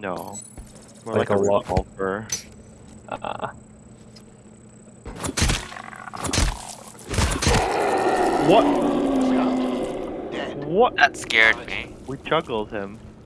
No. More Like like, a a revolver. Uh, What? What? That scared me. We juggled him.